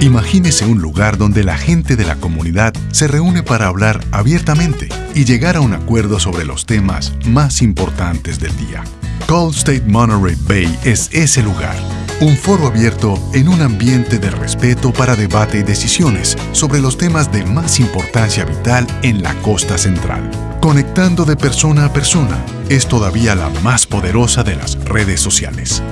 Imagínese un lugar donde la gente de la comunidad se reúne para hablar abiertamente y llegar a un acuerdo sobre los temas más importantes del día. Cold State Monterey Bay es ese lugar. Un foro abierto en un ambiente de respeto para debate y decisiones sobre los temas de más importancia vital en la costa central. Conectando de persona a persona es todavía la más poderosa de las redes sociales.